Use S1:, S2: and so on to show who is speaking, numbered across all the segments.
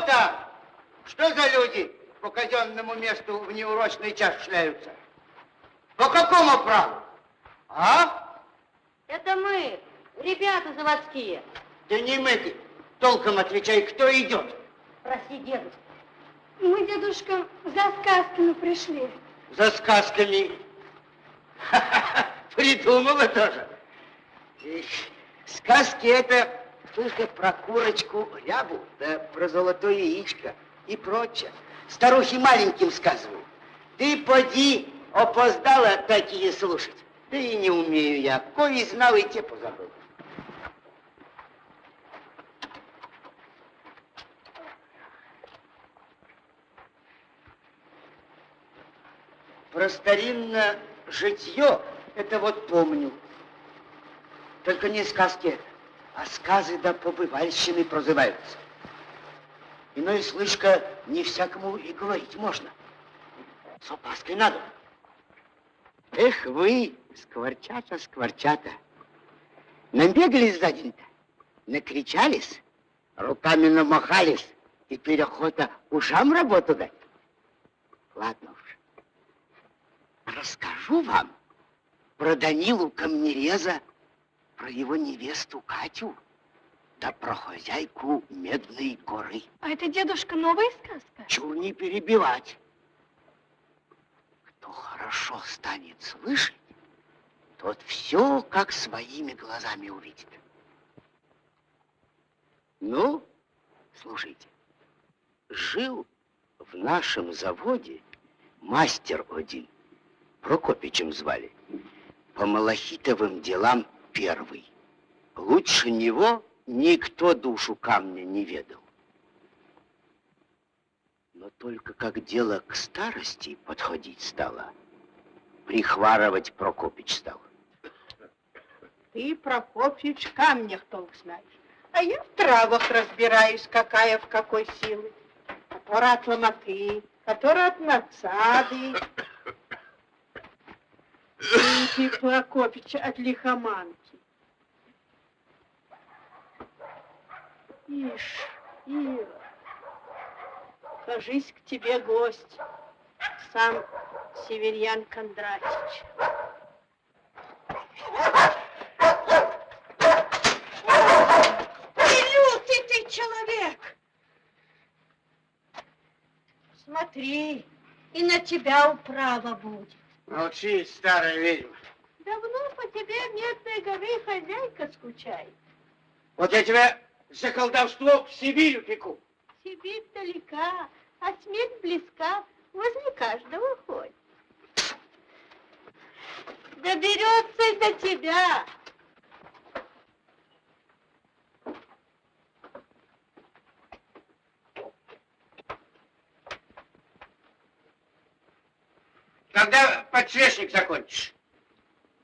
S1: там? Что за люди по казенному месту в неурочный час шляются? По какому праву? А?
S2: Это мы, ребята заводские.
S1: Да не мы, толком отвечай, кто идет?
S2: Прости, дедушка.
S3: Мы, дедушка, за сказками пришли.
S1: За сказками? Придумала тоже. Сказки это только про курочку рябу, да про золотое яичко и прочее. Старухи маленьким сказывают. Ты поди, опоздала такие слушать. Да и не умею я. Кои знал, и те позабыл. Про старинное житье, это вот помню. Только не сказки это, а сказы да побывальщины прозываются. Иной слышка не всякому и говорить можно. С опаской надо. Эх вы, скворчата, скворчата, набегались за день-то, накричались, руками намахались, теперь охота ушам работу дать. Ладно уж, расскажу вам про Данилу Камнереза, про его невесту Катю, да про хозяйку Медной горы.
S3: А это, дедушка, новая сказка?
S1: Чур не перебивать. Кто хорошо станет слышать, тот все как своими глазами увидит. Ну, слушайте, жил в нашем заводе мастер один, Прокопичем звали, по малахитовым делам первый. Лучше него никто душу камня не ведал. Но только как дело к старости подходить стало, прихварывать Прокопич стал.
S4: Ты, Прокопич, камнях толк знаешь, а я в травах разбираюсь, какая в какой силы. Которая от ломоты, которая от надсады. Ты, Прокопич, от лихоманки. Ишь, Ира, кажись, к тебе гость, сам Северьян Кондратич. Лютый ты человек! Смотри, и на тебя управа будет.
S1: Молчи, старая ведьма.
S4: Давно по тебе Медной горы хозяйка скучает.
S1: Вот я тебя за колдовство в Сибирь упеку.
S4: Сибирь далека, а смерть близка, возле каждого ходит. Доберется до тебя.
S1: Когда подсвечник закончишь?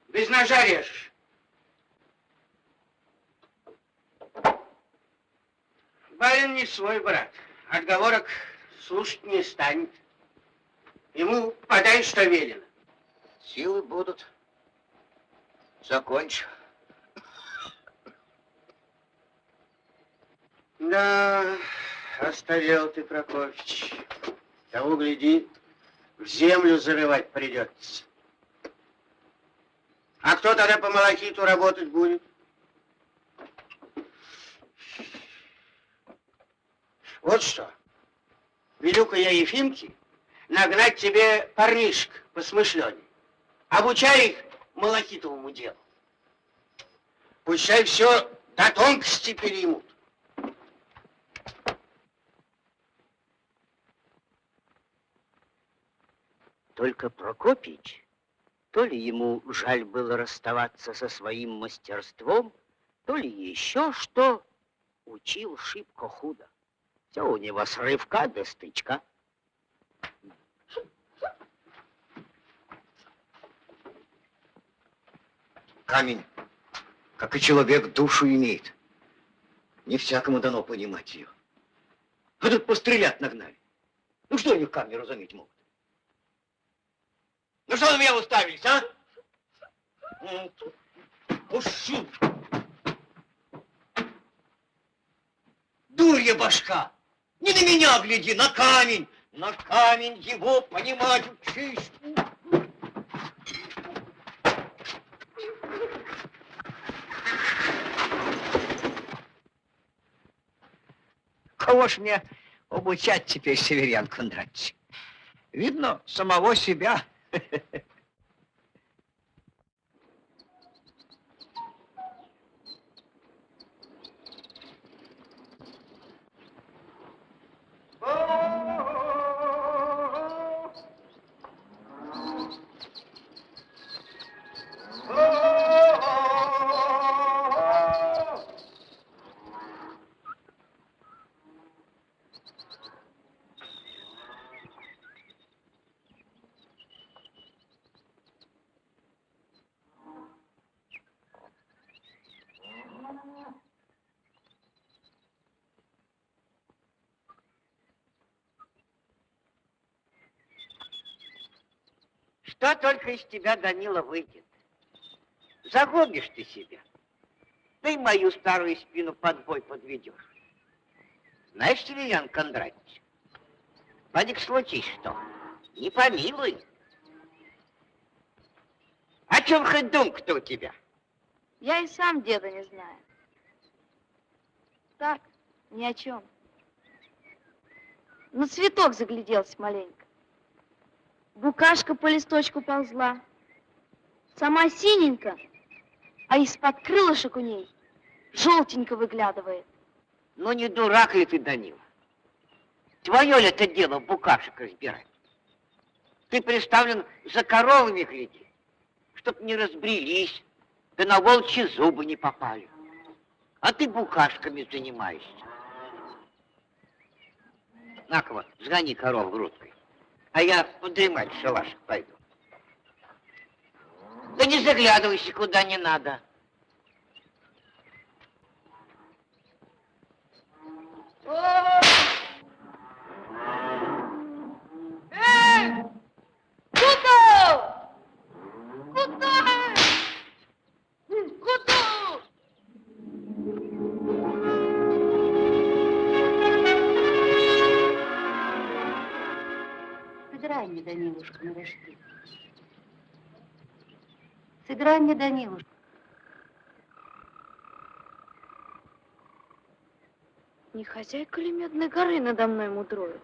S1: Без ножа режешь. Барин не свой брат. Отговорок слушать не станет. Ему подай, что велено. Силы будут. Закончу. Да, оставил ты, Прокофьевич. Того, гляди, в землю зарывать придется. А кто тогда по малахиту работать будет? Вот что. Велю-ка я Ефимке нагнать тебе парнишек посмышленней. Обучай их малахитовому делу. Пущай все до тонкости переймут. Только Прокопич, то ли ему жаль было расставаться со своим мастерством, то ли еще что, учил шибко худо. Все у него с рывка до стычка.
S5: Камень, как и человек, душу имеет. Не всякому дано понимать ее. А тут пострелять нагнали. Ну что они в камне разуметь могут? Ну что на меня уставились, а? Пущу! Дурья башка! Не на меня гляди, на камень. На камень его понимать учись. Кого ж мне обучать теперь, Северян Кондратьевич? Видно, самого себя.
S1: Что только из тебя, Данила, выйдет. Загубишь ты себя. Ты мою старую спину под бой подведешь. Знаешь, Северян Кондратьевич, Вадик, случись что, не помилуй. О чем хоть думка-то у тебя?
S6: Я и сам деда не знаю. Так, ни о чем. На цветок загляделся маленько. Букашка по листочку ползла. Сама синенько, а из-под крылышек у ней желтенько выглядывает.
S1: Ну не дурак ли ты, Данила? Твое ли это дело букашек разбирать? Ты представлен за коровами гляди, чтоб не разбрелись, да на волчьи зубы не попали. А ты букашками занимаешься. На-ка сгони коров грудкой, а я подремать в шалашик пойду. Да не заглядывайся куда не надо.
S6: Куда? Сыграй мне, Данилушка, на рожке. Сыграй мне, Данилушка. Не хозяйка ли Медной горы надо мной мудроет?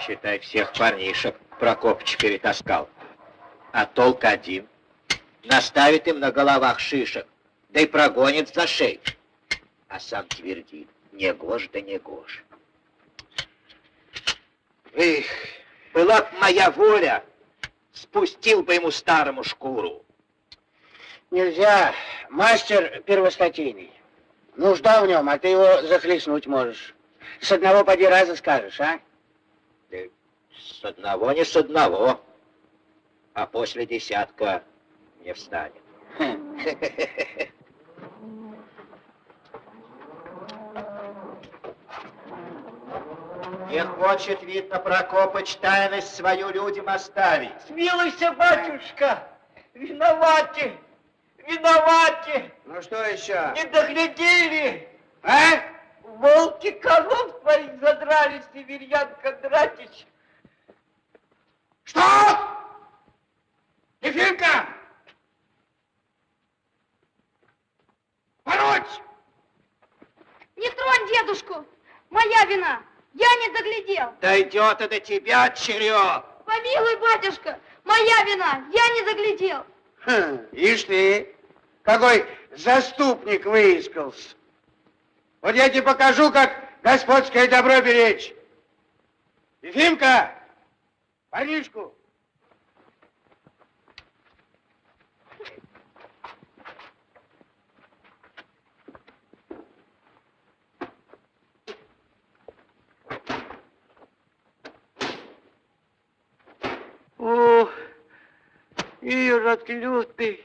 S5: Почитай, всех парнишек Прокопыч перетаскал. А толк один. Наставит им на головах шишек, да и прогонит за шею. А сам твердит, не гож да не гож. Эх, была б моя воля, спустил бы ему старому шкуру.
S7: Нельзя. Мастер первостатейный. Нужда в нем, а ты его захлестнуть можешь. С одного поди раза скажешь, а?
S5: С одного не с одного, а после десятка не встанет. Не хочет, видно, Прокопыч тайность свою людям оставить.
S1: Смилуйся, батюшка! Виноваты! Виноваты!
S7: Ну что еще?
S1: Не доглядели!
S7: А?
S1: Волки коров твоих задрали, Северьян Кондратич!
S7: Что? Ефимка! Пороть!
S8: Не тронь дедушку! Моя вина! Я не доглядел!
S5: Дойдет и до тебя, черед!
S8: Помилуй, батюшка! Моя вина! Я не доглядел!
S7: Хм, ишь ты, какой заступник выискался. Вот я тебе покажу, как господское добро беречь. Ефимка, парнишку.
S1: О, Ирод лютый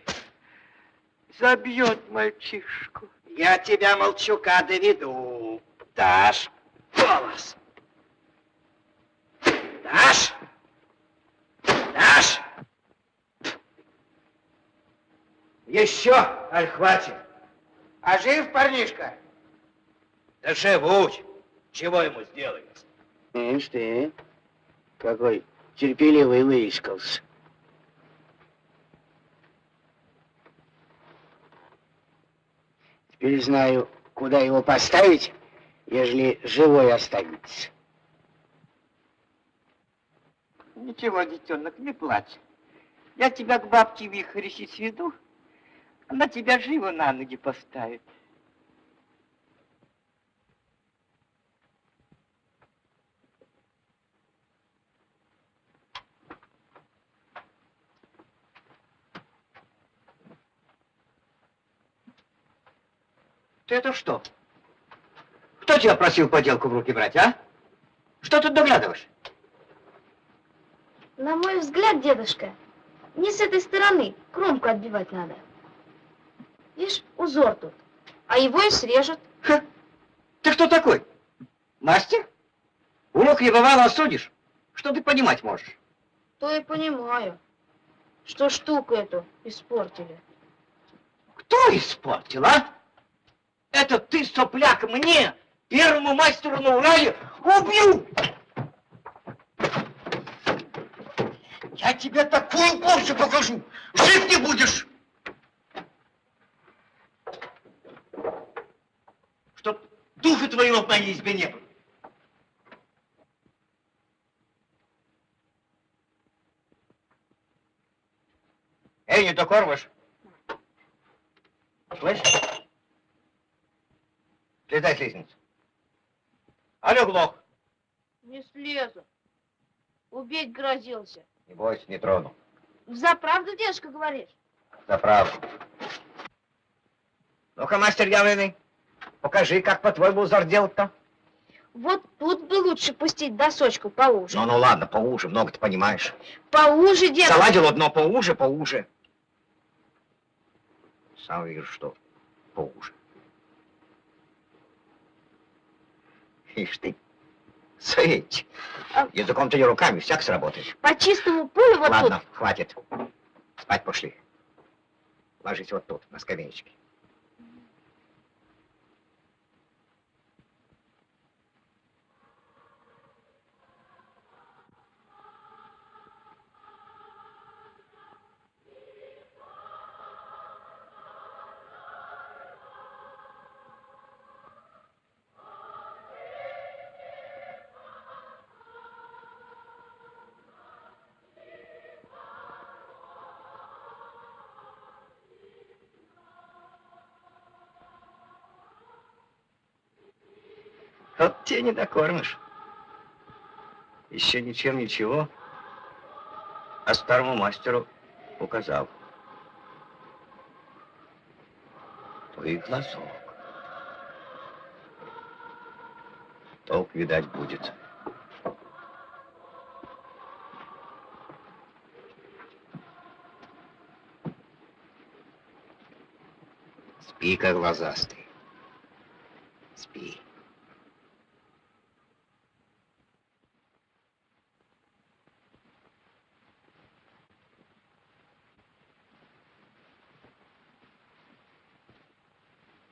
S1: забьет мальчишку.
S5: Я тебя, молчука, доведу. Дашь голос. Дашь? Дашь? Еще, аль хватит?
S7: А жив парнишка?
S5: Да живуть. Чего ему сделаешь?
S7: Ишь ты, какой терпеливый выискался. Теперь знаю, куда его поставить, ежели живой останется.
S1: Ничего, детенок, не плачь. Я тебя к бабке Вихрищи сведу, она тебя живо на ноги поставит.
S5: Это что? Кто тебя просил поделку в руки брать, а? Что тут доглядываешь?
S6: На мой взгляд, дедушка, не с этой стороны кромку отбивать надо. Видишь, узор тут, а его и срежут.
S5: Ха. Ты кто такой? Мастер? Урок не бывало осудишь. Что ты понимать можешь?
S6: То и понимаю, что штуку эту испортили.
S5: Кто испортил, а? Это ты, сопляк, мне, первому мастеру на Урале, убью! Я тебе такую порчу покажу, жив не будешь! Чтоб духа твоего в моей избе не было. Эй, не докормишь? Слышь? Слезай с лестницы. Алло, Глох.
S6: Не слезу. Убить грозился.
S5: Не бойся, не трону.
S6: За правду, дедушка, говоришь?
S5: За правду. Ну-ка, мастер Явленный, покажи, как по-твоему узор делать-то.
S6: Вот тут бы лучше пустить досочку поуже.
S5: Ну, ну ладно, поуже, много ты понимаешь.
S6: Поуже, дедушка.
S5: Заладил одно поуже, поуже. Сам вижу, что поуже. Ишь ты, Светь.
S6: А-
S5: Языком-то не руками, всяк сработает.
S6: По чистому полю вот
S5: Ладно, хватит. Спать пошли. Ложись вот тут, на скамеечке. Тебе не докормишь. Еще ничем ничего. А старому мастеру указал. То и глазок. Толк, видать, будет. Спи, как глазастый. Спи.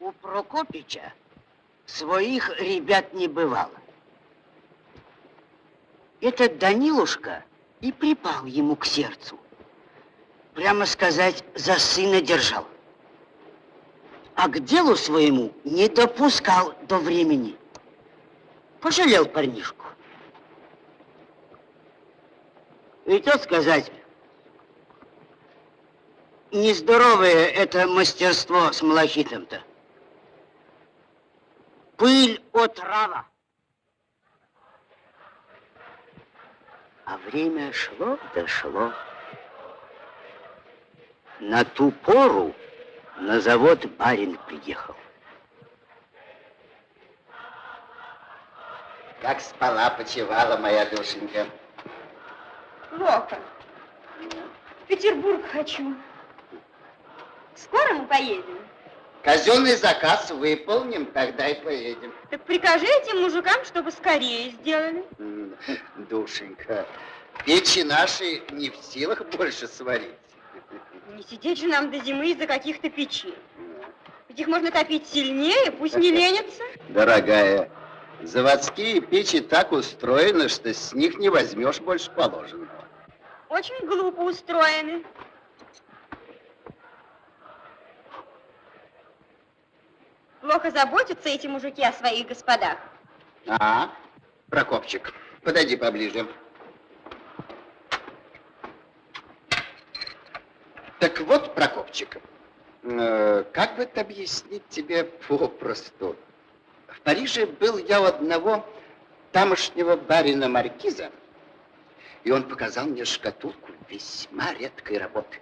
S9: У Прокопича своих ребят не бывало. Этот Данилушка и припал ему к сердцу. Прямо сказать, за сына держал. А к делу своему не допускал до времени. Пожалел парнишку. И то сказать, нездоровое это мастерство с малахитом-то. Пыль отрава. А время шло да шло. На ту пору на завод барин приехал. Как спала, почевала моя душенька.
S3: Плохо. В Петербург хочу. Скоро мы поедем?
S9: Казенный заказ выполним, тогда и поедем.
S3: Так прикажи этим мужикам, чтобы скорее сделали.
S9: Душенька, печи наши не в силах больше сварить.
S3: Не сидеть же нам до зимы из-за каких-то печей. Ведь их можно топить сильнее, пусть не ленятся.
S9: Дорогая, заводские печи так устроены, что с них не возьмешь больше положенного.
S3: Очень глупо устроены. Плохо заботятся эти мужики о своих господах.
S9: А, Прокопчик, подойди поближе. Так вот, Прокопчик, э, как бы это объяснить тебе попросту? В Париже был я у одного тамошнего барина Маркиза, и он показал мне шкатулку весьма редкой работы.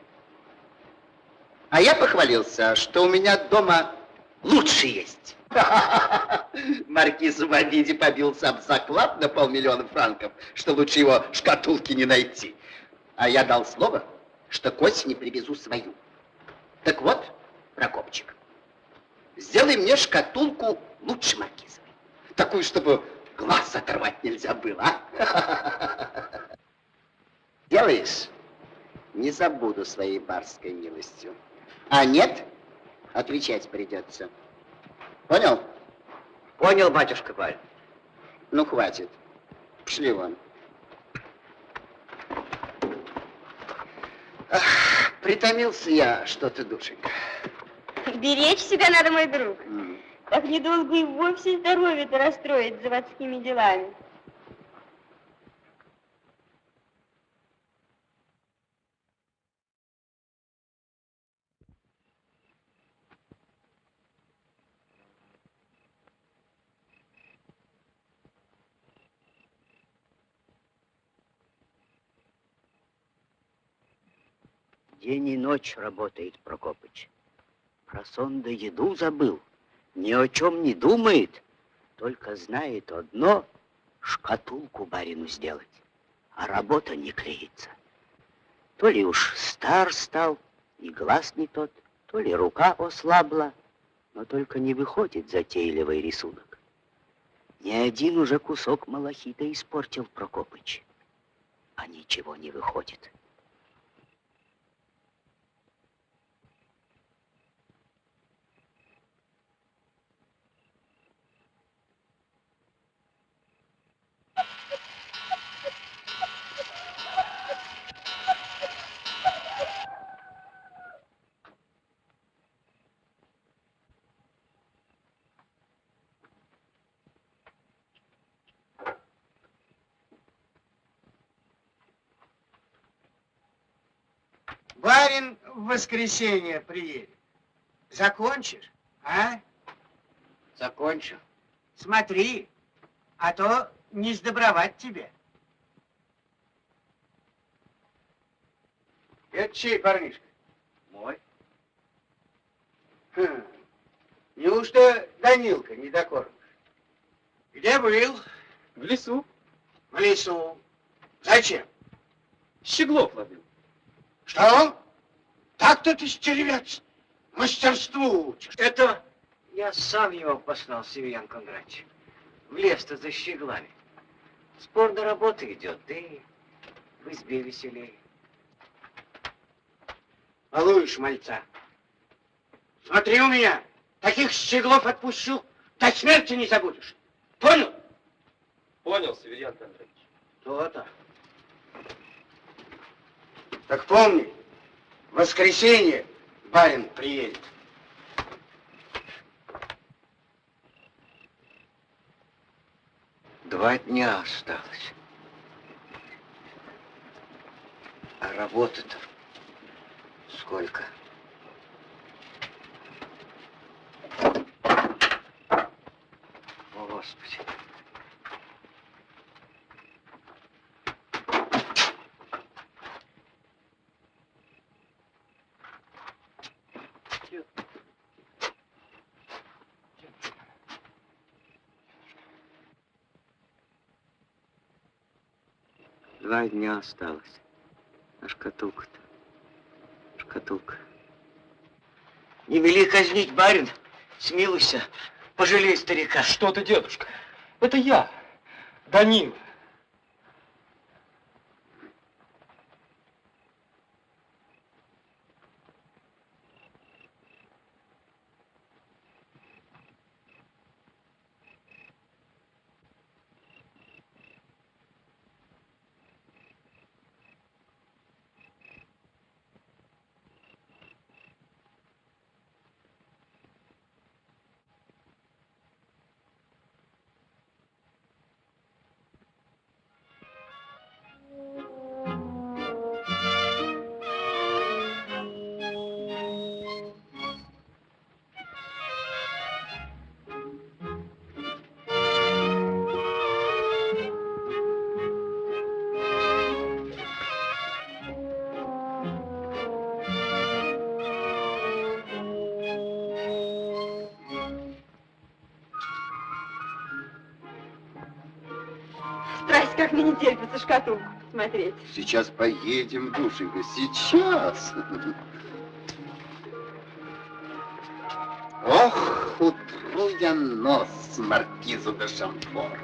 S9: А я похвалился, что у меня дома лучше есть. Маркиз в обиде побился об заклад на полмиллиона франков, что лучше его шкатулки не найти. А я дал слово, что к осени привезу свою. Так вот, Прокопчик, сделай мне шкатулку лучше маркизовой. Такую, чтобы глаз оторвать нельзя было, а? Делаешь? Не забуду своей барской милостью. А нет, отвечать придется. Понял?
S5: Понял, батюшка Паль.
S9: Ну, хватит. Пошли вон. Ах, притомился я что-то, душенька.
S3: Беречь себя надо, мой друг.
S9: М.
S3: Так недолго и вовсе здоровье-то расстроить заводскими делами.
S9: День и ночь работает Прокопыч. Про сон да еду забыл. Ни о чем не думает. Только знает одно — шкатулку барину сделать. А работа не клеится. То ли уж стар стал, и глаз не тот, то ли рука ослабла, но только не выходит затейливый рисунок. Ни один уже кусок малахита испортил Прокопыч, а ничего не выходит.
S7: Барин в воскресенье приедет. Закончишь, а?
S9: Закончу.
S7: Смотри, а то не сдобровать тебе. Это чей парнишка?
S1: Мой.
S7: Хм. Неужто Данилка не докормишь? Где был?
S10: В лесу.
S7: В лесу. Зачем?
S10: Щеглов ловил.
S7: Что? Так-то ты стервец. Мастерству учишь.
S1: Это я сам его послал, Семен Кондратьевич. В лес-то за щеглами. Спорная работа идет, да и в избе веселей.
S7: Балуешь мальца. Смотри у меня. Таких щеглов отпущу, до смерти не забудешь. Понял?
S10: Понял, Северян Кондратьевич.
S7: То-то. Так помни, в воскресенье барин приедет.
S1: Два дня осталось. А работы-то сколько? О, Господи. Два дня осталось. А шкатулка-то? Шкатулка. Не вели казнить, барин. Смилуйся. Пожалей старика.
S10: Что ты, дедушка? Это я, Данил.
S3: Шкатулку смотреть.
S9: Сейчас поедем, душенька, сейчас. Ох, утру я нос маркизу де Шамфор.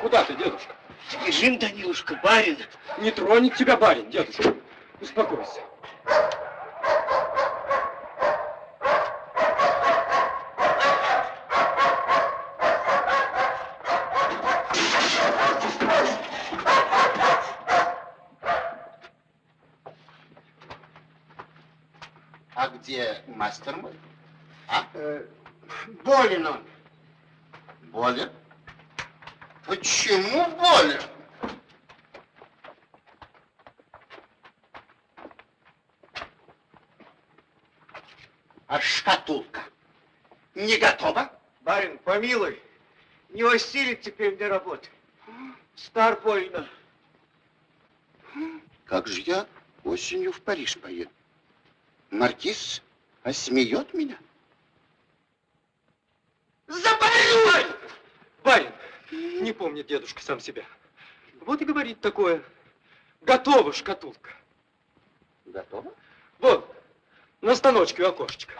S10: Куда ты, дедушка?
S1: Данилушка, барин.
S10: Не тронет тебя барин, дедушка. Успокойся.
S9: А где мастер мой? А?
S7: Э, болен он.
S9: Болен? Почему болен? А шкатулка не готова?
S7: Барин, помилуй, не осилит теперь мне работы. Стар больно.
S9: Как же я осенью в Париж поеду? Маркиз осмеет меня?
S10: Барин! Барин! Не помнит дедушка сам себя. Вот и говорит такое. Готова шкатулка.
S9: Готова?
S10: Вот, на станочке у окошечка.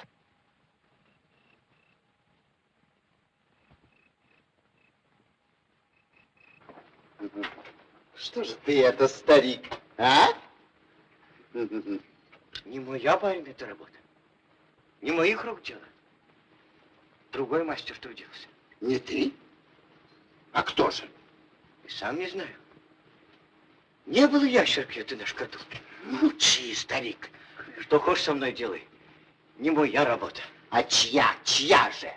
S9: Что же ты это, старик, а?
S1: Не моя, барин, эта работа. Не моих рук дело. Другой мастер трудился.
S9: Не ты? А кто же?
S1: И сам не знаю. Не было ящерки этой на шкатулке.
S9: Молчи, старик.
S1: Что хочешь со мной делай. Не моя работа.
S9: А чья? Чья же?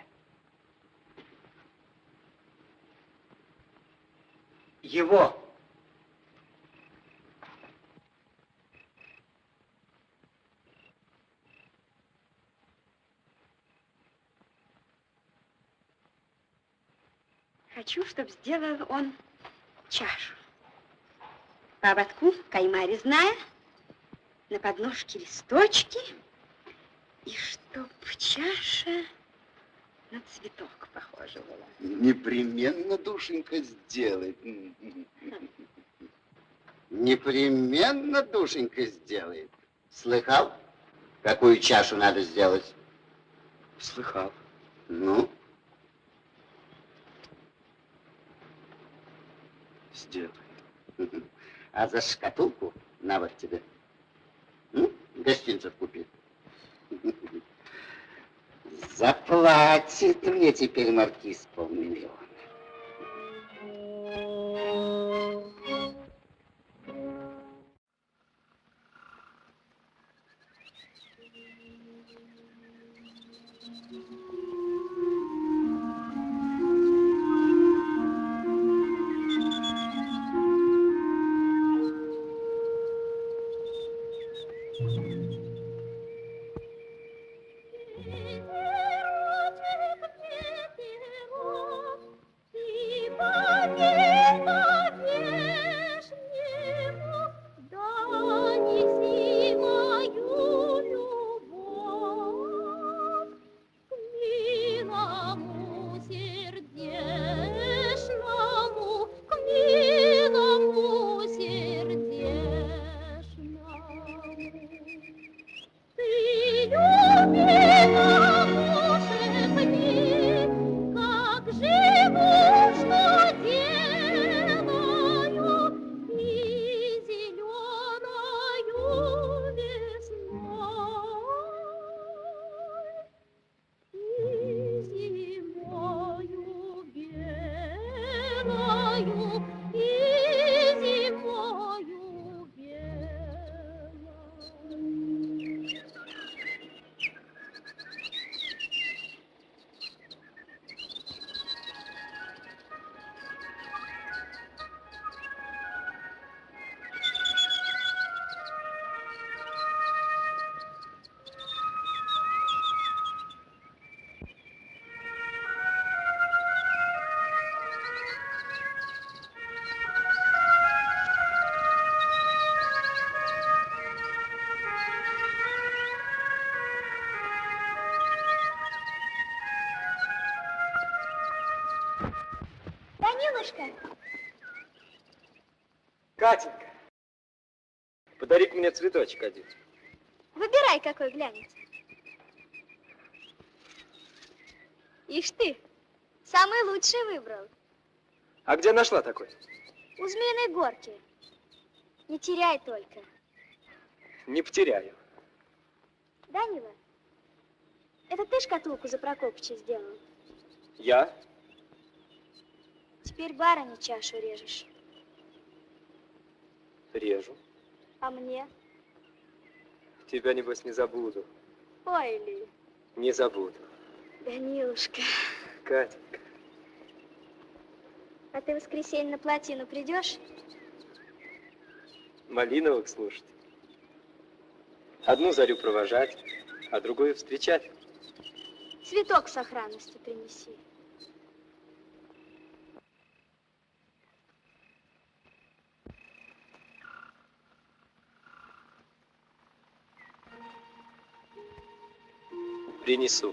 S11: его.
S3: Хочу, чтобы сделал он чашу. По ободку кайма резная, на подножке листочки, и чтоб чаша на цветок похожа была.
S12: Непременно, душенька, сделает. Непременно, душенька, сделает. Слыхал, какую чашу надо сделать?
S10: Слыхал.
S12: Ну,
S10: Сделай.
S12: а за шкатулку на вот тебе. Гостинцев купи. Заплатит мне теперь маркиз полмиллиона.
S10: Цветочек один.
S2: выбирай, какой глянется. Ишь ты, самый лучший выбрал.
S10: А где нашла такой?
S2: У Змеиной горки. Не теряй только.
S10: Не потеряю.
S2: Данила, это ты шкатулку за Прокопыча сделал?
S10: Я?
S2: Теперь барыне чашу режешь.
S10: Режу.
S2: А мне?
S10: Тебя, небось, не забуду.
S2: Ой, Ли,
S10: Не забуду.
S2: Данилушка,
S10: Катенька.
S2: а ты в воскресенье на плотину придешь?
S10: Малиновок слушать. Одну зарю провожать, а другую встречать.
S2: Цветок с сохранностью принеси.
S10: Принесу.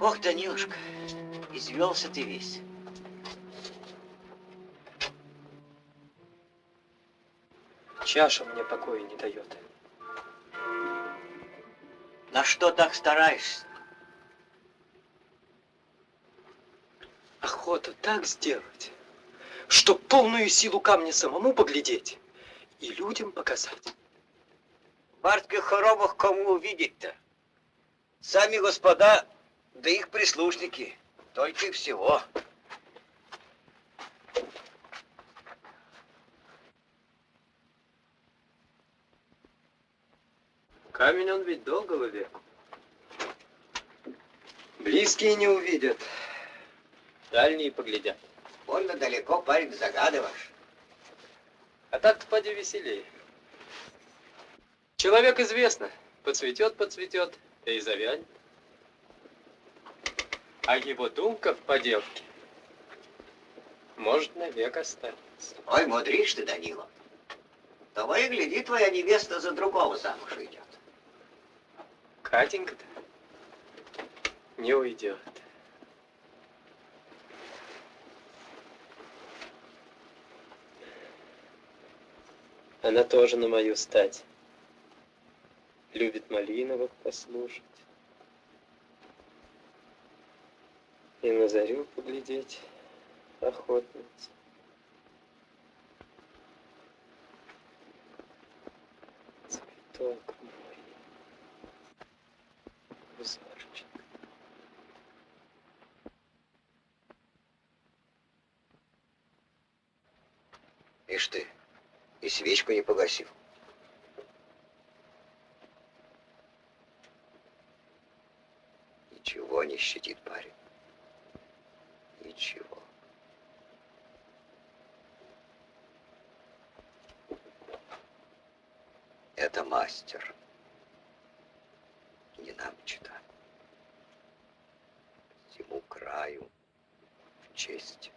S11: Ох, Данилушка, извелся ты весь.
S10: Чаша мне покоя не дает.
S11: Что так стараешься?
S10: Охота так сделать, чтоб полную силу камня самому поглядеть и людям показать.
S11: В хоромах кому увидеть-то? Сами господа, да их прислушники, только и всего.
S10: Камень он ведь долгого века. Близкие не увидят, дальние поглядят.
S11: Больно далеко, парень, загадываешь.
S10: А так-то поди веселее. Человек известно, поцветет, поцветет, да и завянет. А его думка в поделке может навек остаться.
S11: Ой, мудришь ты, Данила. Того и гляди, твоя невеста за другого замуж идет.
S10: Катенька-то не уйдет. Она тоже на мою стать. Любит Малиновых послушать. И на зарю поглядеть охотница. Цветок мой. Узорчик.
S11: Ишь ты, и свечку не погасил. Ничего не щадит парень. Ничего. Это мастер. Не нам читать. Всему краю в честь.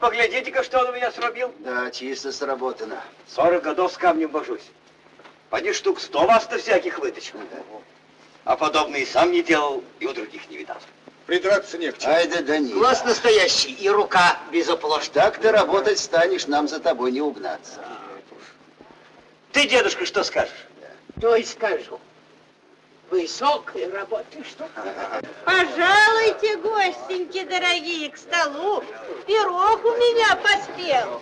S11: Поглядите-ка, что он у меня срубил.
S9: Да, чисто сработано.
S11: Сорок годов с камнем божусь. Поди штук сто вас-то всяких выточил. А подобный и сам не делал, и у других не видал.
S13: Придраться не к чему.
S9: Ай да Данила.
S11: Глаз настоящий, и рука безоплошная.
S9: Так ты работать станешь, нам за тобой не угнаться.
S11: Ты, дедушка, что скажешь?
S1: То и скажу. Высокой работы штука.
S4: Пожалуйте, гостеньки дорогие, к столу. Пирог у меня поспел.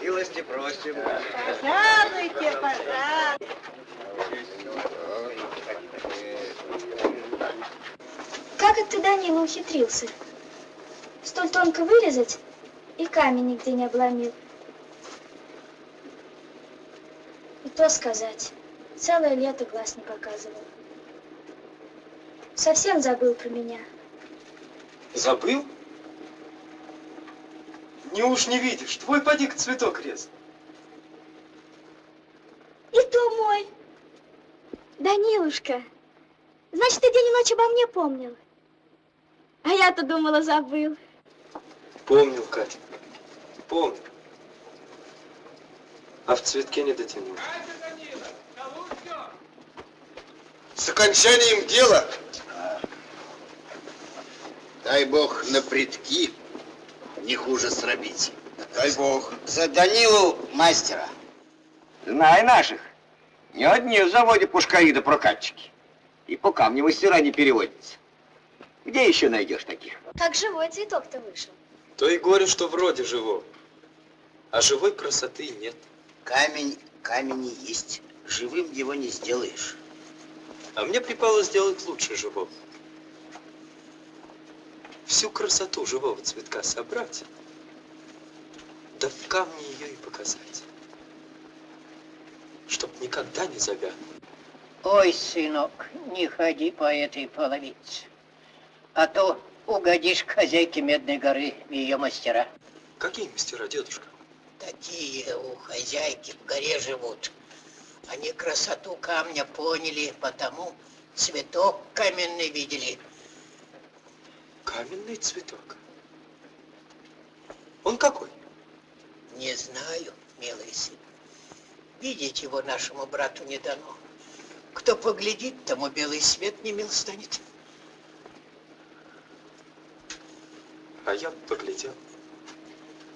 S5: Милости просим.
S4: Пожалуйте, пожалуйте.
S2: Как это Данила ухитрился? Столь тонко вырезать и камень нигде не обломил. И то сказать, целое лето глаз не показывал. Совсем забыл про меня.
S10: Забыл? Не уж не видишь, твой поди-ка цветок рез.
S2: И то мой. Данилушка, значит, ты день и ночь обо мне помнил. А я-то думала, забыл.
S10: Помнил, Катя, помнил. А в цветке не дотянул.
S9: С окончанием дела. Дай бог на предки не хуже срабить. Дай бог.
S1: За Данилу мастера.
S5: Знай наших. Не одни в заводе пушкари да прокатчики. И по камню мастера не переводятся. Где еще найдешь таких?
S2: Как живой цветок-то вышел.
S10: То и горе, что вроде живого. А живой красоты нет.
S1: Камень, камень и есть. Живым его не сделаешь.
S10: А мне припало сделать лучше живого. Всю красоту живого цветка собрать, да в камне ее и показать. Чтоб никогда не завянул.
S14: Ой, сынок, не ходи по этой половице, а то угодишь к хозяйке Медной горы в ее мастера.
S10: Какие мастера, дедушка?
S14: Такие у хозяйки в горе живут. Они красоту камня поняли, потому цветок каменный видели.
S10: Каменный цветок. Он какой?
S14: Не знаю, милый сын. Видеть его нашему брату не дано. Кто поглядит, тому белый свет не мил станет.
S10: А я поглядел.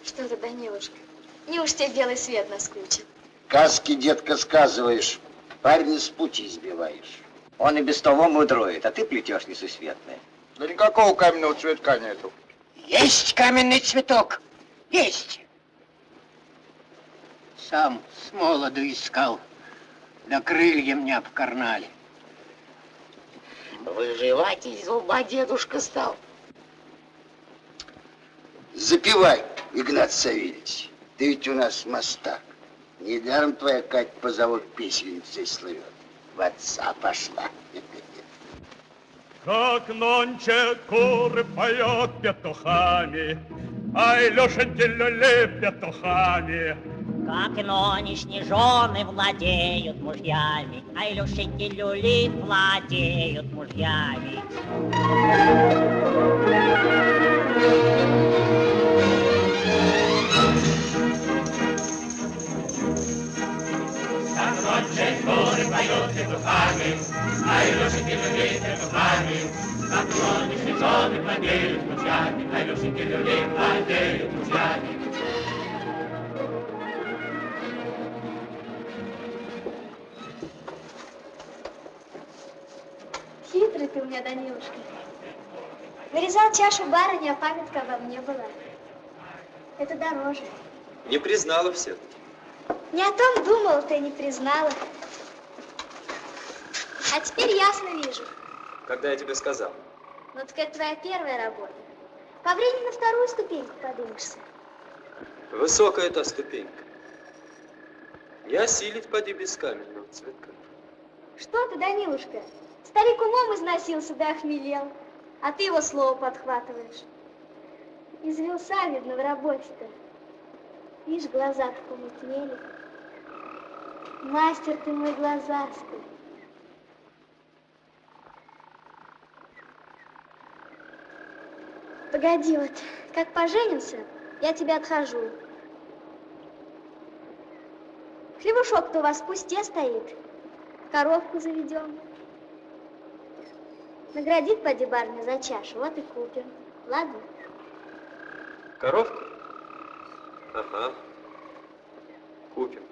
S2: Что ты, Данилушка, неуж тебе белый свет наскучил?
S9: Сказки, детка, сказываешь. Парня с пути сбиваешь.
S5: Он и без того мудроет, а ты плетешь несусветное.
S9: Да никакого каменного цветка нету.
S14: Есть каменный цветок. Есть. Сам с молоду искал. Да крылья мне обкарнали.
S1: Выживать из зуба дедушка стал.
S9: Запивай, Игнат Савельевич. Ты ведь у нас мастак. Недаром твоя Кать по завод песенницей слывет. В отца пошла.
S15: Как нонче куры поет петухами, Ай, Лешеньки люли петухами.
S12: Как нонешние жены владеют мужьями, А Илюшеньки люли владеют мужьями. Нонче куры поет петухами, А Илюшеньки люли петухами. Как нонешние жены владеют мужьями, А Илюшеньки люли владеют мужьями.
S2: Хитрый ты у меня, Данилушка. Вырезал чашу барыни, а памятка обо мне была. Это дороже.
S10: Не признала все.
S2: Не о том думала, ты не признала. А теперь ясно вижу.
S10: Когда я тебе сказал.
S2: Ну так это твоя первая работа. По времени на вторую ступеньку подымешься.
S10: Высокая та ступенька. Не осилить поди без каменного цветка.
S2: Что ты, Данилушка? Старик умом износился да охмелел, а ты его слово подхватываешь. Извелся, видно, в работе-то. Видишь, глаза-то помутнели. Мастер ты мой глазастый. Погоди вот, как поженимся, я тебя отхожу. Хлебушок-то у вас в пусте стоит. Коровку заведем. Наградит поди барня за чашу, вот и купим. Ладно?
S10: Коровка? Ага. Купим.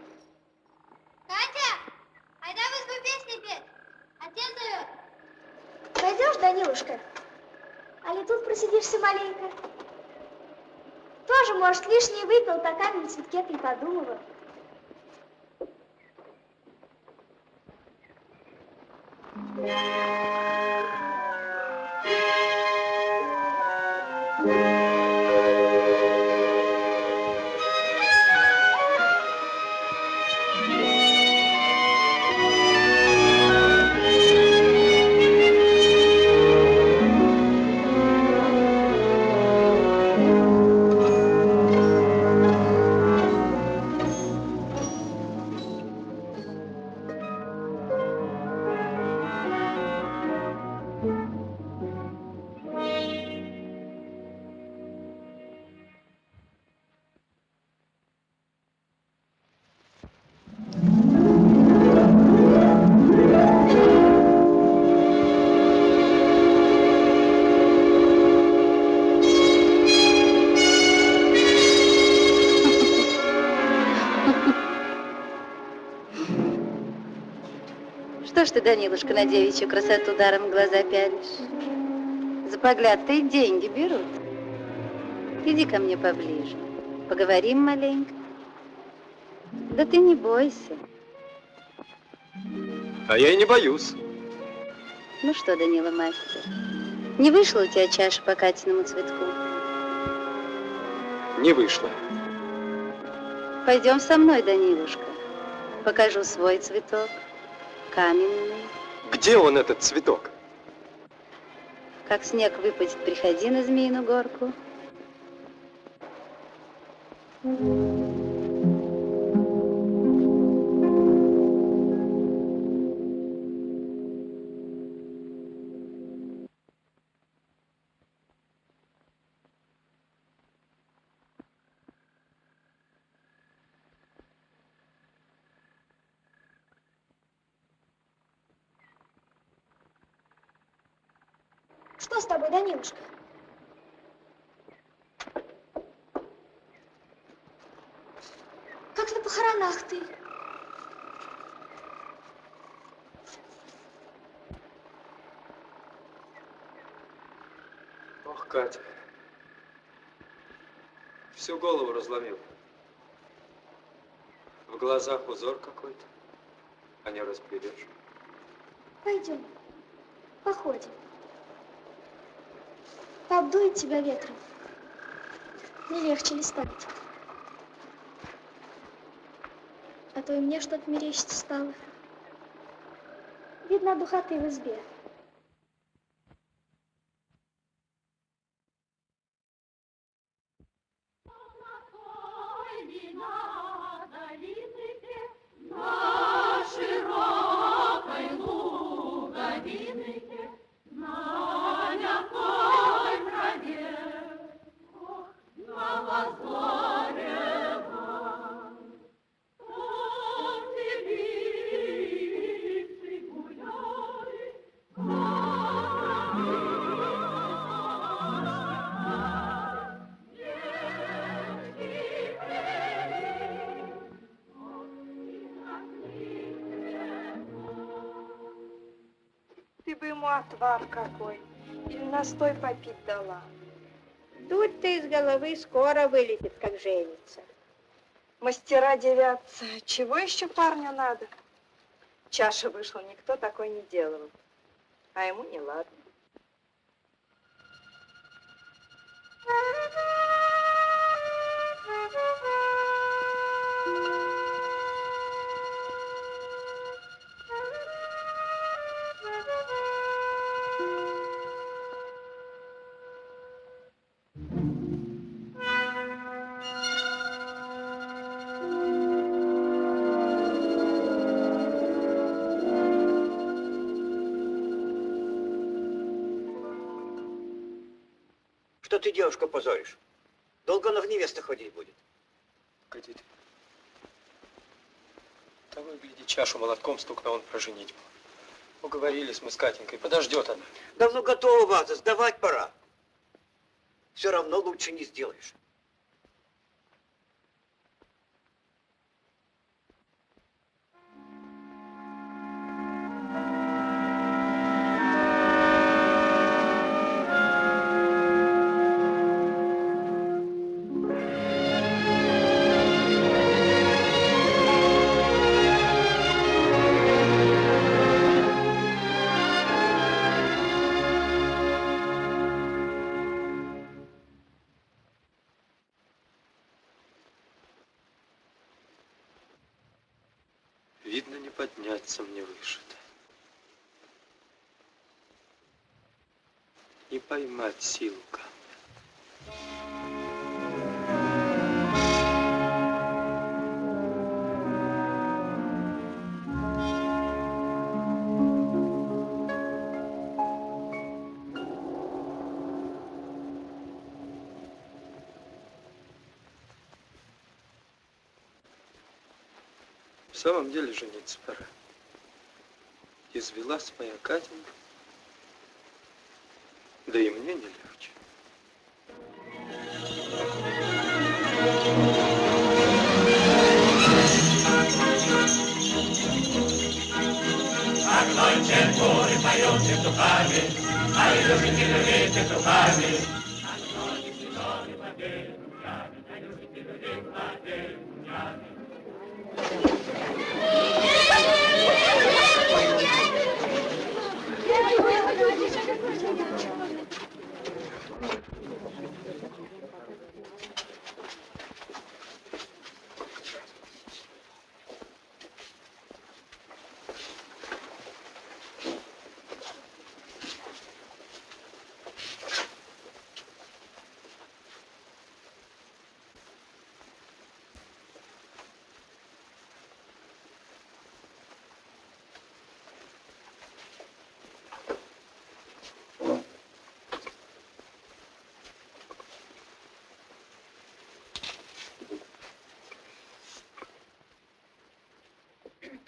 S2: Катя, айда в избу песни петь. Отец зовет. Пойдешь, Данилушка? Али тут просидишься маленько? Тоже, может, лишний выпил, по камень цветке ты подумала.
S16: Yeah. Данилушка, на девичью красоту даром глаза пялишь? За погляд-то и деньги берут. Иди ко мне поближе, поговорим маленько. Да ты не бойся.
S10: А я и не боюсь.
S16: Ну что, Данила мастер, не вышла у тебя чаша по Катиному цветку?
S10: Не вышло.
S16: Пойдем со мной, Данилушка. Покажу свой цветок, каменный.
S10: Где он, этот цветок?
S16: Как снег выпадет, приходи на Змеиную горку.
S2: Что с тобой, Данилушка? Как на похоронах ты?
S10: Ох, Катя. Всю голову разломил. В глазах узор какой-то, а не разберешь.
S2: Пойдем, походим. Обдует тебя ветром. Не легче ли станет? А то и мне что-то мерещится стало. Видно, духоты в избе.
S17: Отвар какой или настой попить дала. Дурь-то из головы скоро вылетит, как женится. Мастера девятся. Чего еще парню надо? Чаша вышла, никто такой не делал. А ему не ладно.
S11: Ты, девушка, позоришь? Долго она в невестах ходить будет?
S10: Погоди ты. Того и гляди, чашу молотком стукна он про женитьбу. Уговорились мы с Катенькой, подождет она.
S11: Давно готова ваза, сдавать пора. Все равно лучше не сделаешь.
S10: Выше-то. Не поймать силу камня. В самом деле жениться пора. Извелась моя Катенька. Да и мне не легче.
S12: Как ночью море поет петухами, а Илюшеньки люли петухами. Как ночью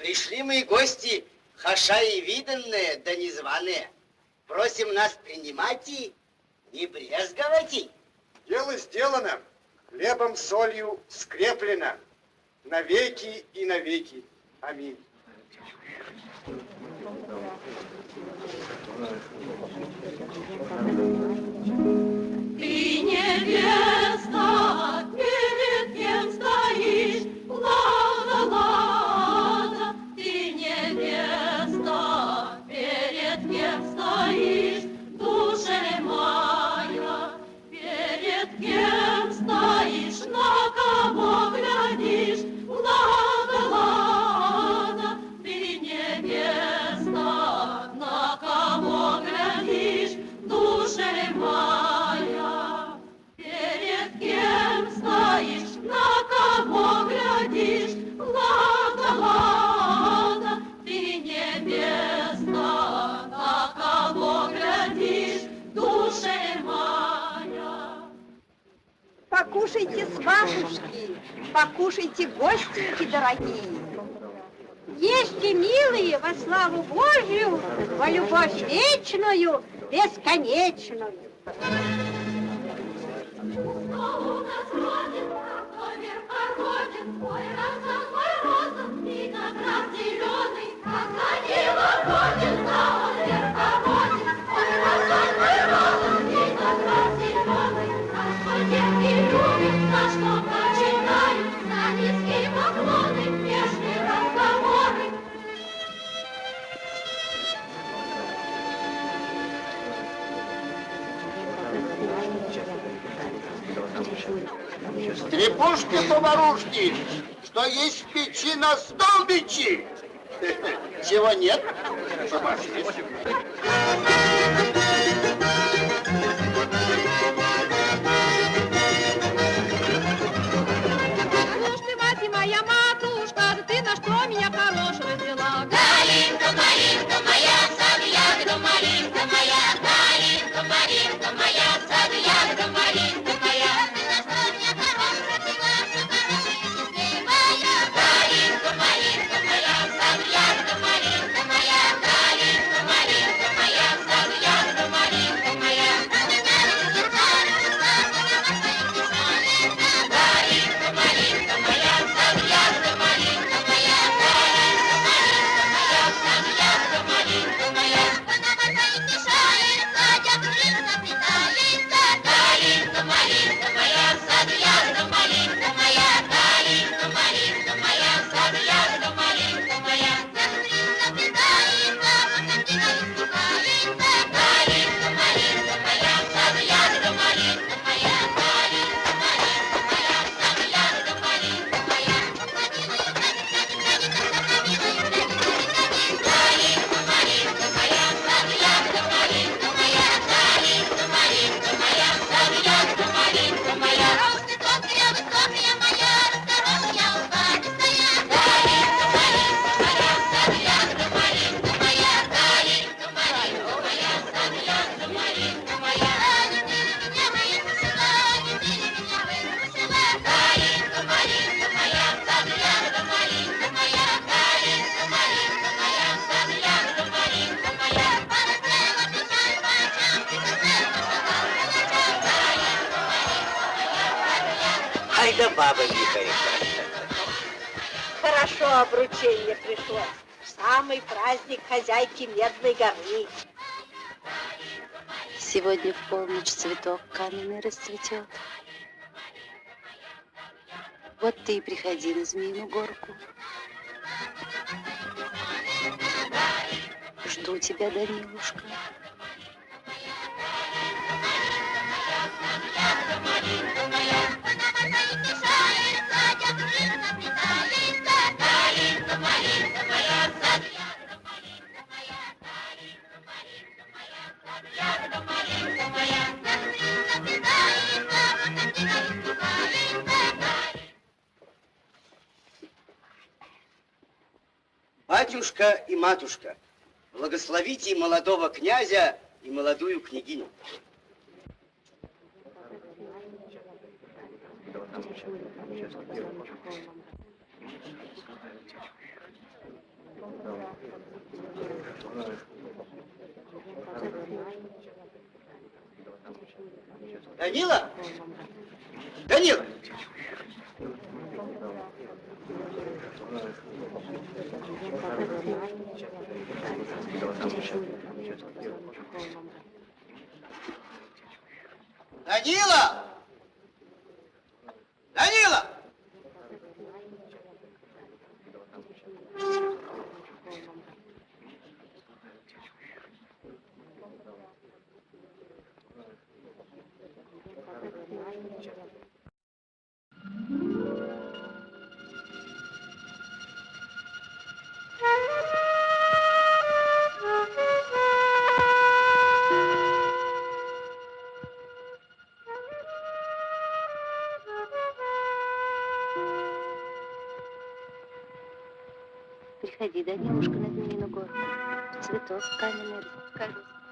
S1: Пришли мы гости, хаша и виданные, да незваные. Просим нас принимать и не брезговать.
S13: Дело сделано, хлебом, солью скреплено, навеки и навеки. Аминь.
S12: Ты невеста,
S4: Покушайте, сватушки, покушайте, гостинки дорогие. Ешьте, милые, во славу Божью, во любовь вечную, бесконечную.
S12: Снова у нас родин, ой, роза, ой, роза,
S9: Стрепушки-поварушки, что есть печи на столбичи. Чего нет? Пошли.
S16: Сегодня в полночь цветок каменный расцветет. Вот ты и приходи на Змеиную горку. Жду тебя, Данилушка.
S11: Батюшка и матушка, благословите молодого князя и молодую княгиню. Данила! Данила! Данила! Данила!
S16: Приходи, Данилушка, на Змеиную горку. Цветок каменный. Пришел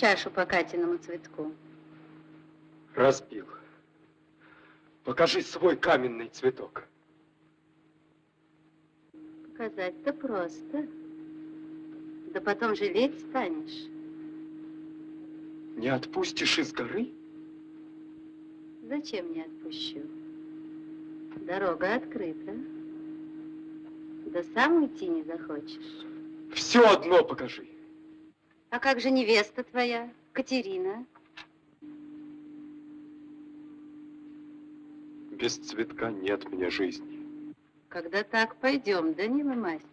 S16: чашу по Катиному цветку?
S10: Разбил. Покажи свой каменный цветок.
S16: Показать-то просто. Да потом жалеть станешь.
S10: Не отпустишь из горы?
S16: Зачем не отпущу? Дорога открыта. Да сам уйти не захочешь.
S10: Все одно покажи.
S16: А как же невеста твоя, Катерина?
S10: Без цветка нет мне жизни.
S16: Когда так, пойдем, Данила мастер.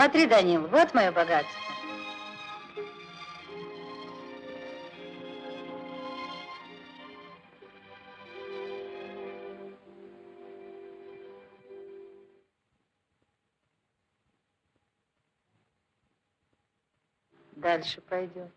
S16: Смотри, Данил, вот мое богатство. Дальше пойдем.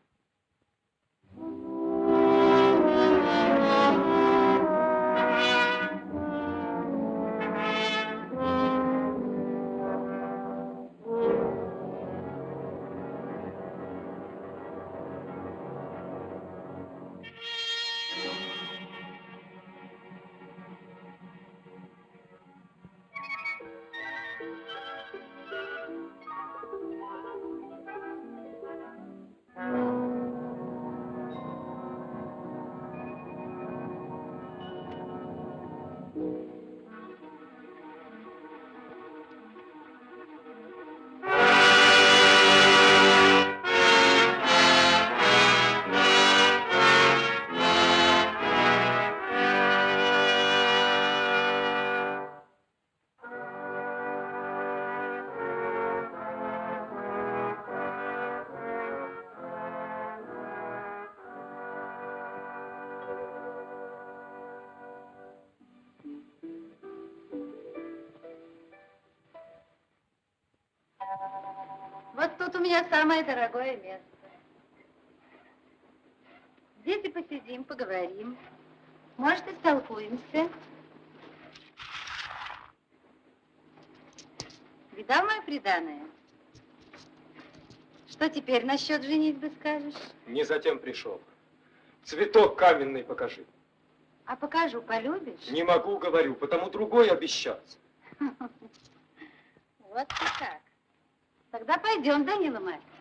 S16: Меня самое дорогое место. Здесь и посидим, поговорим. Может, и столкуемся. Видал мое преданное? Что теперь насчет женитьбы скажешь?
S10: Не затем пришел. Цветок каменный покажи.
S16: А покажу, полюбишь?
S10: Не могу, говорю, потому другой обещаться.
S16: Вот ты как. Тогда пойдем, Данила мастер.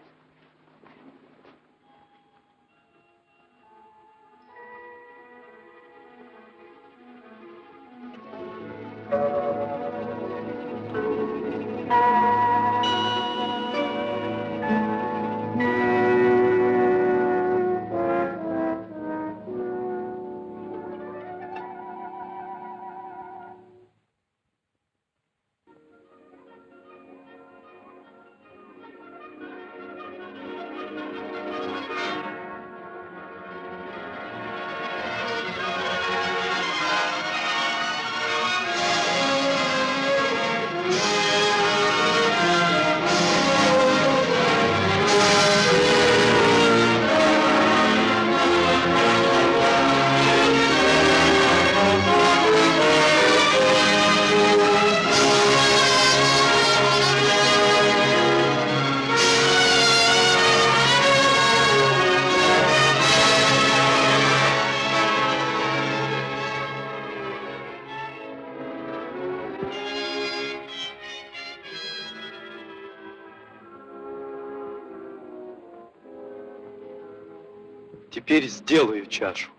S10: Чашу,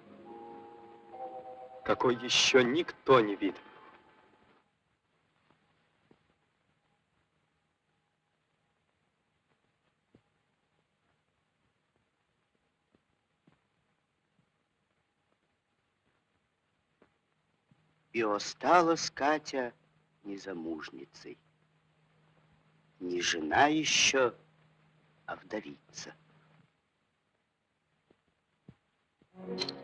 S10: какой еще никто не видел.
S1: И осталась Катя незамужницей. Не жена еще, а вдовица.
S2: Данилушка.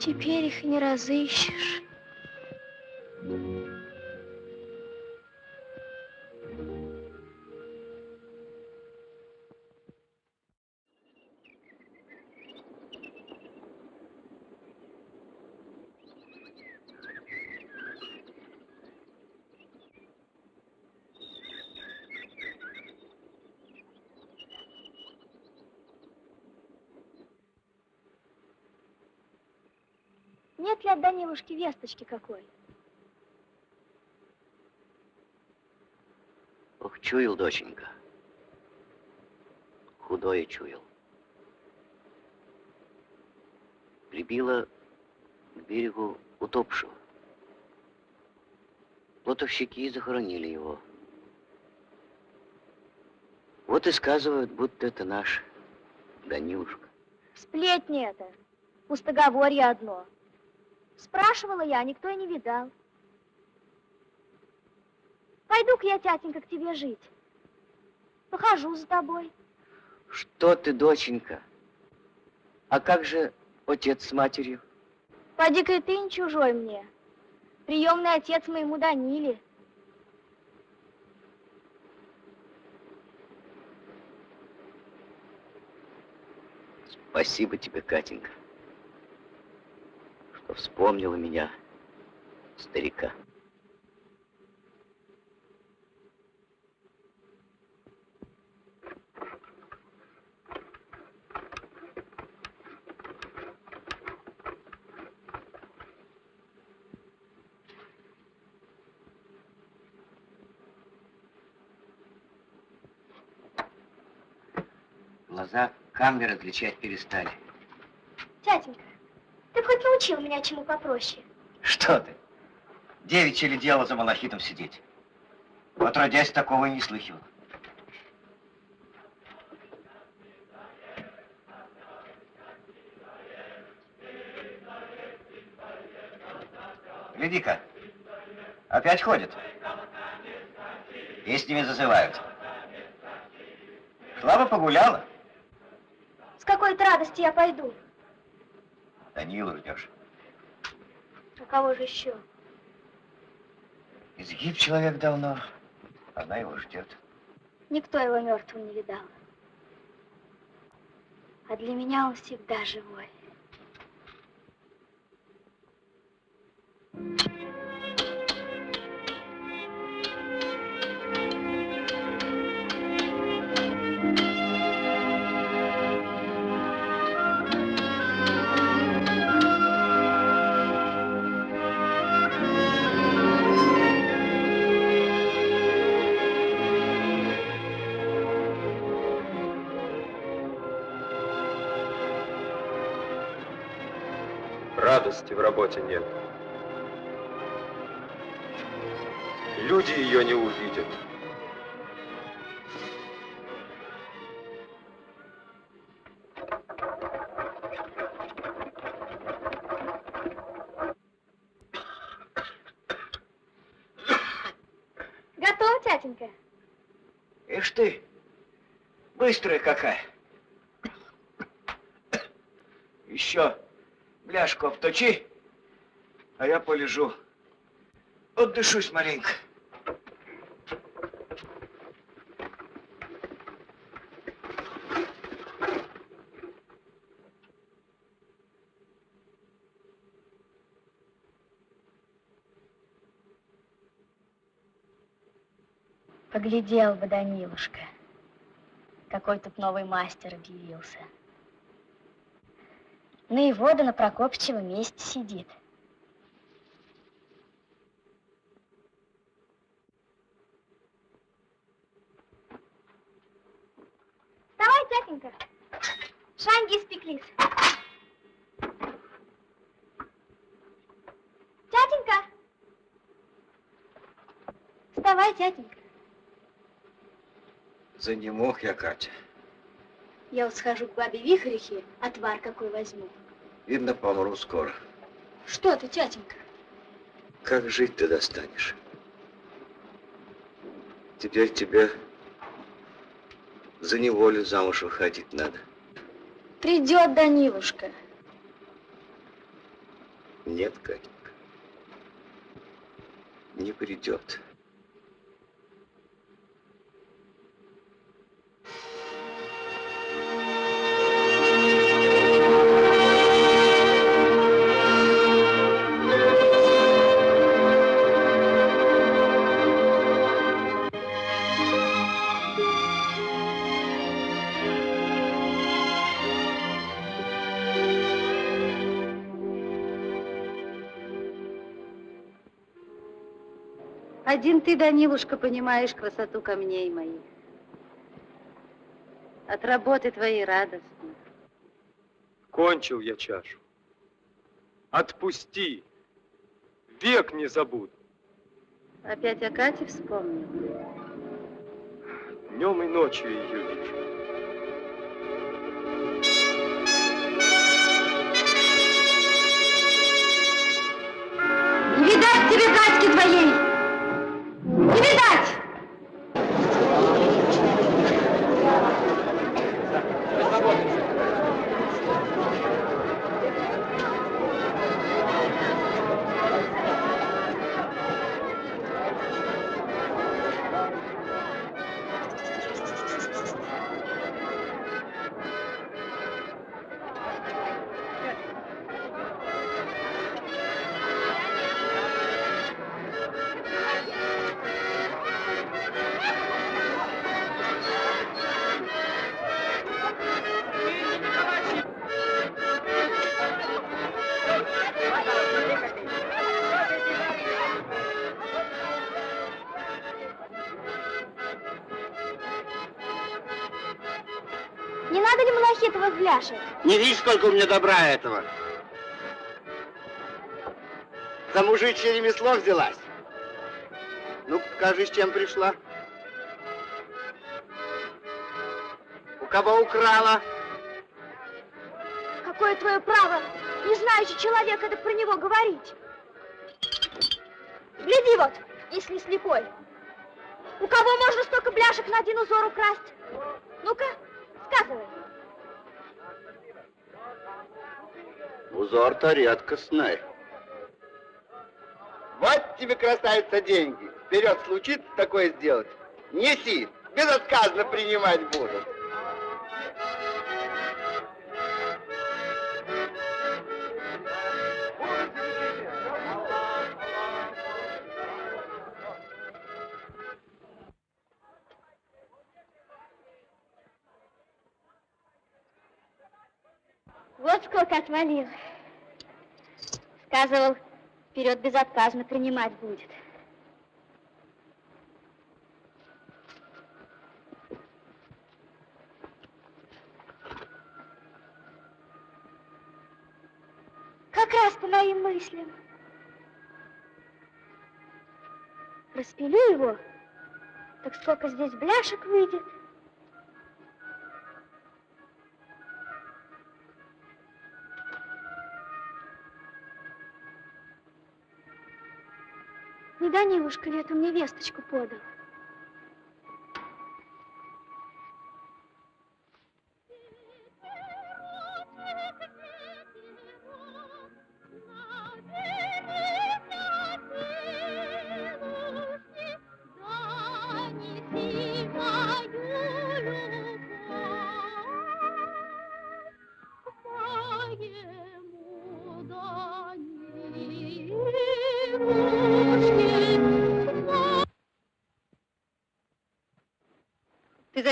S2: Теперь их не разыщешь. Данилушки весточки какой?
S1: Ох, чуял, доченька. Худое чуял. Прибило к берегу утопшего. Плотовщики захоронили его. Вот и сказывают, будто это наш Данилушка.
S2: Сплетни это. Пустоговорье одно. Спрашивала я, никто и не видал. Пойду-ка я, тятенька, к тебе жить. Похожу за тобой.
S1: Что ты, доченька? А как же отец с матерью?
S2: Поди-ка и ты не чужой мне. Приемный отец моему Даниле.
S1: Спасибо тебе, Катенька, вспомнила меня, старика. Глаза камни различать перестали.
S2: Тятенька, хоть научил меня чему попроще.
S1: Что ты? Девичье ли дело за малахитом сидеть? Отродясь, такого и не слыхивал. Гляди-ка, опять ходят. Песнями зазывают. Слава погуляла.
S2: С какой-то радости я пойду.
S1: Данилу ждешь.
S2: А кого же еще?
S1: Изгиб человек давно. Она его ждет.
S2: Никто его мертвым не видал. А для меня он всегда живой.
S10: В работе нет. Люди ее не увидят.
S2: Готова, тятенька?
S1: Ишь ты, быстрая какая. Еще бляшку обточи, а я полежу. Отдышусь маленько.
S2: Поглядел бы, Данилушка. Какой тут новый мастер объявился. На его да на Прокопчева месте сидит. Давай, тятенька.
S18: За не мог я, Катя.
S2: Я вот схожу к бабе Вихрихе, отвар какой возьму.
S18: Видно, помру скоро.
S2: Что ты, тятенька?
S18: Как жить ты достанешь? Теперь тебе за неволю замуж выходить надо.
S2: Придет Данилушка.
S18: Нет, Катенька. Не придет.
S16: Один ты, Данилушка, понимаешь красоту камней моих. От работы твоей радостно.
S10: Кончил я чашу. Отпусти. Век не забуду.
S16: Опять о Кате вспомнил.
S10: Днем и ночью ее вижу.
S16: Не видать тебе Катьки твоей!
S1: Сколько у меня добра этого? За мужичье ремесло взялась. Ну, покажи, с чем пришла. У кого украла?
S2: Какое твое право, не знающий человек, это про него говорить? Гляди вот, если слепой. У кого можно столько бляшек на один узор украсть? Ну-ка, сказывай.
S9: Узор-то редкостный.
S1: Вот тебе, красавица, деньги. Вперед случится такое сделать. Неси, безотказно принимать буду.
S2: Сколько отвалил. Сказывал, вперед безотказно принимать будет. Как раз по моим мыслям. Распилю его, так сколько здесь бляшек выйдет. Ли эту мне весточку подал?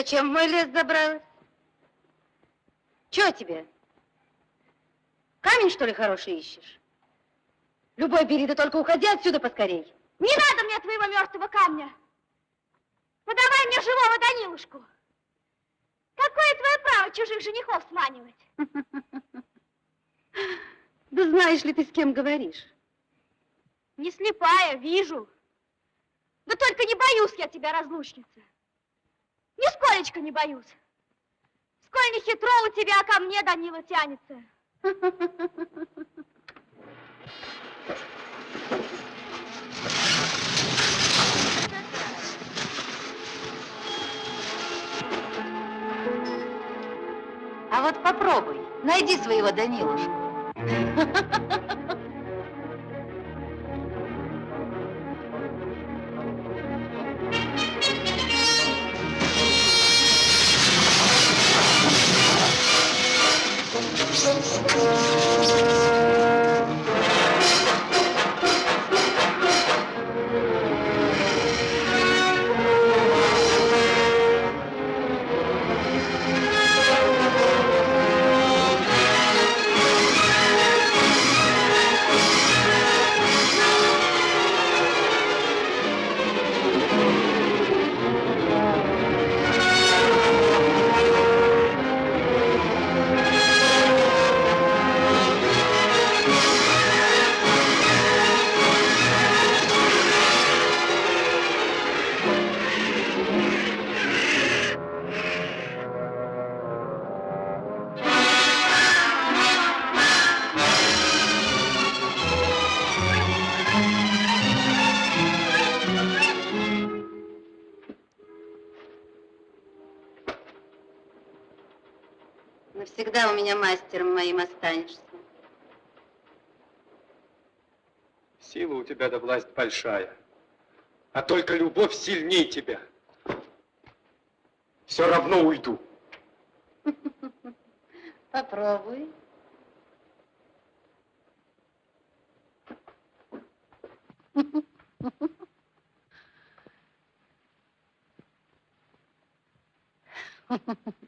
S16: Зачем в мой лес забралась? Чего тебе? Камень, что ли, хороший ищешь? Любой бери, да только уходи отсюда поскорей.
S2: Не надо мне твоего мертвого камня. Подавай мне живого Данилушку. Какое твое право чужих женихов сманивать?
S16: Да знаешь ли ты, с кем говоришь?
S2: Не слепая, вижу. Да только не боюсь я тебя, разлучница. Нисколечко не боюсь. Сколь не хитро у тебя ко мне, Данила, тянется.
S16: А вот попробуй, найди своего Данилушку. мастером моим останешься.
S10: Сила у тебя да власть большая, а только любовь сильнее тебя. Все равно уйду.
S16: Попробуй.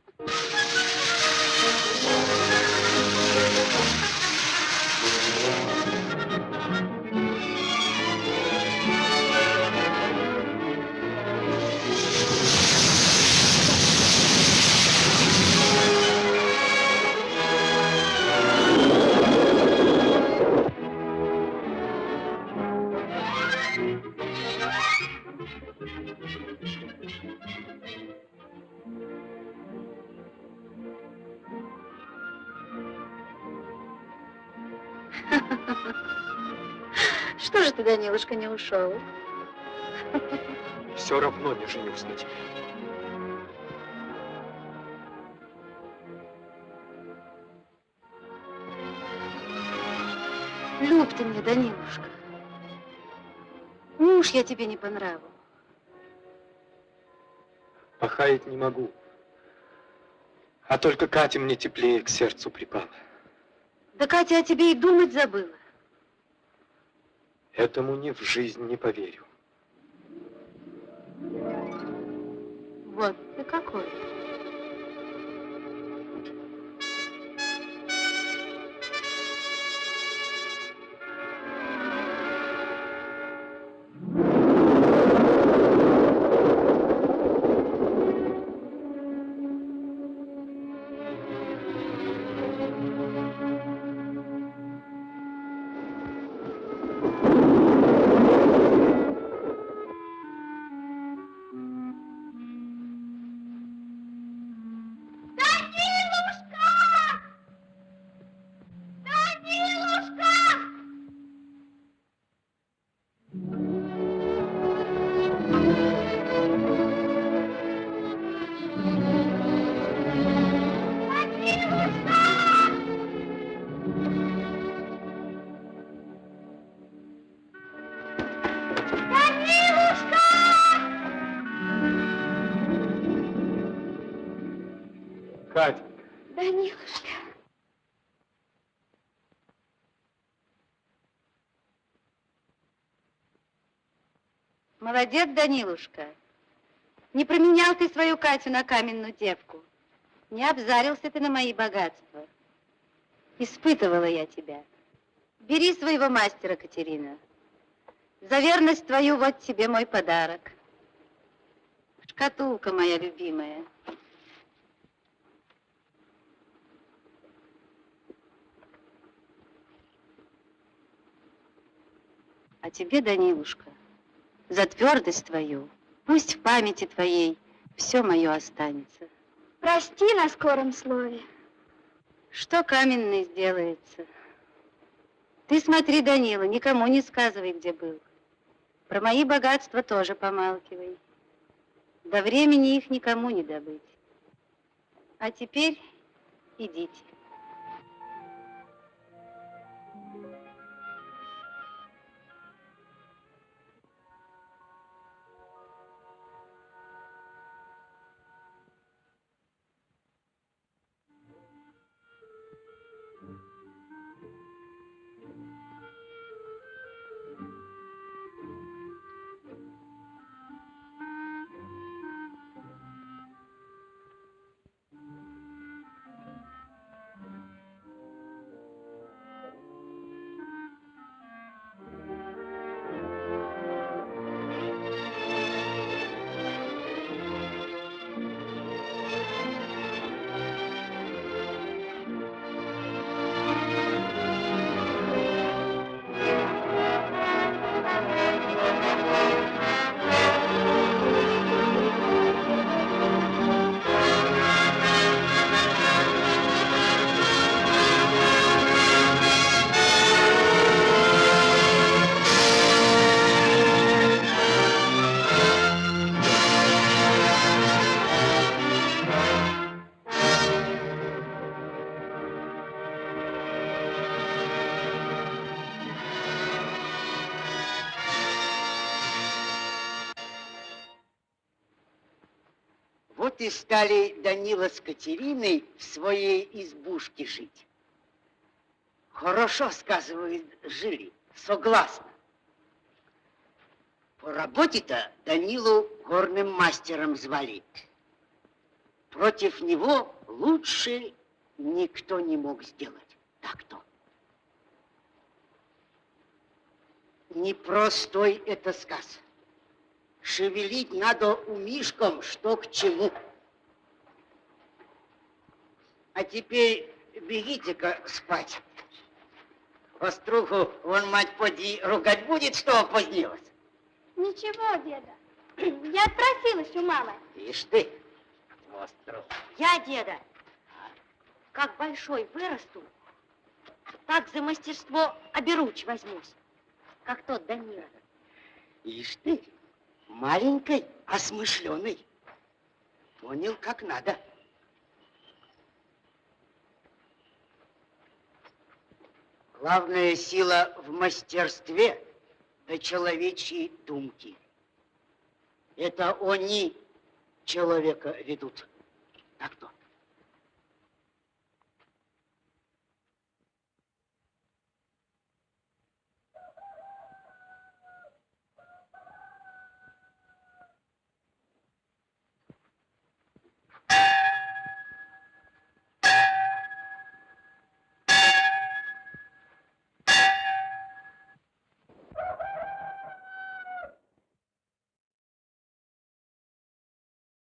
S16: Что же ты, Данилушка, не ушел?
S10: Все равно не женюсь на тебе.
S16: Люб ты мне, Данилушка. Муж я тебе не по нраву.
S10: Похаять не могу. А только Катя мне теплее к сердцу припала.
S16: Да Катя о тебе и думать забыла.
S10: Этому ни в жизнь не поверю.
S16: Вот ты какой. Молодец, Данилушка. Не променял ты свою Катю на каменную девку. Не обзарился ты на мои богатства. Испытывала я тебя. Бери своего мастера, Катерина. За верность твою вот тебе мой подарок. Шкатулка моя любимая. А тебе, Данилушка, за твердость твою, пусть в памяти твоей все мое останется.
S2: Прости на скором слове.
S16: Что каменный сделается? Ты смотри, Данила, никому не сказывай, где был. Про мои богатства тоже помалкивай. До времени их никому не добыть. А теперь идите.
S1: Стали Данила с Катериной в своей избушке жить. Хорошо, сказывают, жили, согласно. По работе-то Данилу горным мастером звали. Против него лучше никто не мог сделать. Так-то. Непростой это сказ. Шевелить надо умишком, что к чему. А теперь бегите-ка спать. Оструху, вон мать поди ругать будет, что опозднилась.
S2: Ничего, деда. Я отпросилась у мамы.
S1: Ишь ты, остров.
S19: Я, деда, как большой вырасту, так за мастерство оберуч возьмусь, как тот Данила.
S1: Ишь ты, маленькой, осмышленной. Понял, как надо. Главная сила в мастерстве да человечьи думки. Это они человека ведут. Так то.